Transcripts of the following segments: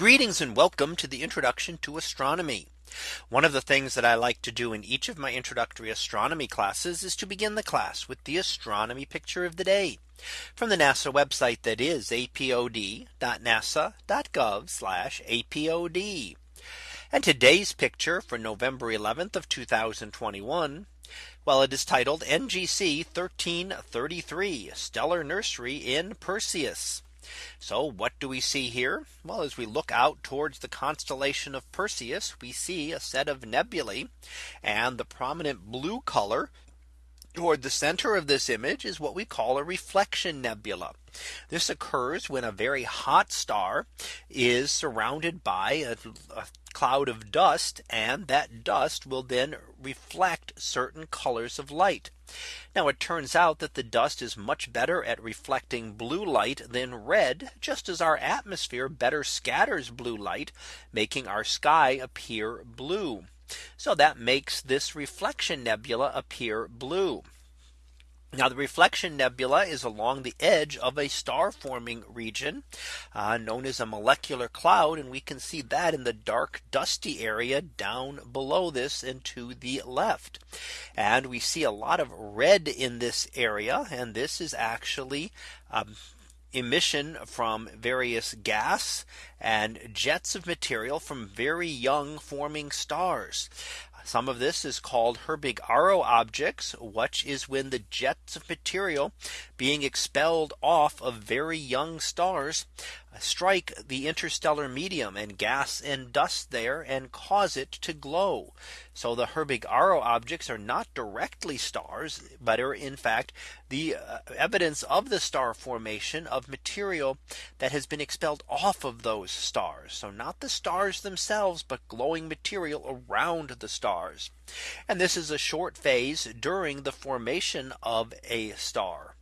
Greetings and welcome to the introduction to astronomy. One of the things that I like to do in each of my introductory astronomy classes is to begin the class with the astronomy picture of the day from the NASA website that is apod.nasa.gov apod. And today's picture for November 11th of 2021. Well, it is titled NGC 1333 Stellar Nursery in Perseus. So what do we see here? Well, as we look out towards the constellation of Perseus, we see a set of nebulae and the prominent blue color toward the center of this image is what we call a reflection nebula. This occurs when a very hot star is surrounded by a, a cloud of dust and that dust will then reflect certain colors of light. Now it turns out that the dust is much better at reflecting blue light than red, just as our atmosphere better scatters blue light, making our sky appear blue. So that makes this reflection nebula appear blue. Now the reflection nebula is along the edge of a star forming region uh, known as a molecular cloud. And we can see that in the dark dusty area down below this and to the left. And we see a lot of red in this area. And this is actually um, emission from various gas and jets of material from very young forming stars. Some of this is called Herbig-Haro objects, which is when the jets of material being expelled off of very young stars strike the interstellar medium and gas and dust there and cause it to glow. So the Herbig-Haro objects are not directly stars, but are in fact the uh, evidence of the star formation of material that has been expelled off of those stars. So not the stars themselves, but glowing material around the stars. And this is a short phase during the formation of a star.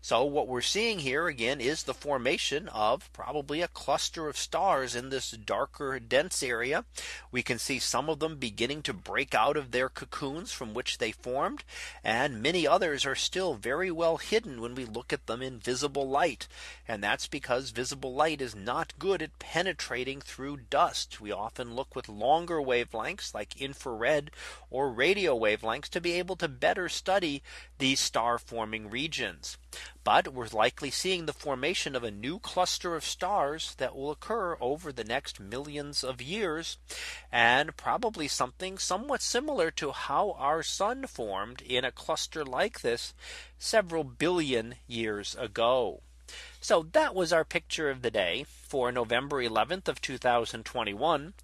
So what we're seeing here again is the formation of probably a cluster of stars in this darker dense area. We can see some of them beginning to break out of their cocoons from which they formed. And many others are still very well hidden when we look at them in visible light. And that's because visible light is not good at penetrating through dust. We often look with longer wavelengths like infrared or radio wavelengths to be able to better study these star forming regions. But we're likely seeing the formation of a new cluster of stars that will occur over the next millions of years. And probably something somewhat similar to how our sun formed in a cluster like this several billion years ago. So that was our picture of the day for November 11th of 2021.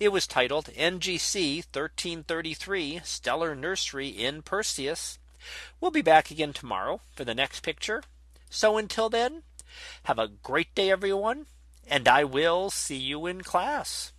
It was titled NGC 1333 Stellar Nursery in Perseus. We'll be back again tomorrow for the next picture. So until then, have a great day, everyone. And I will see you in class.